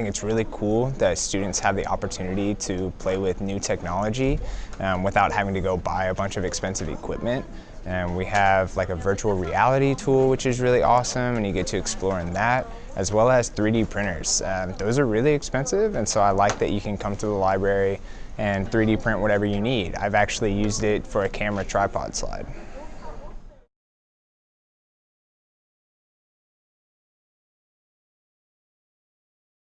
think it's really cool that students have the opportunity to play with new technology um, without having to go buy a bunch of expensive equipment. And we have like a virtual reality tool, which is really awesome, and you get to explore in that, as well as 3D printers. Um, those are really expensive, and so I like that you can come to the library and 3D print whatever you need. I've actually used it for a camera tripod slide.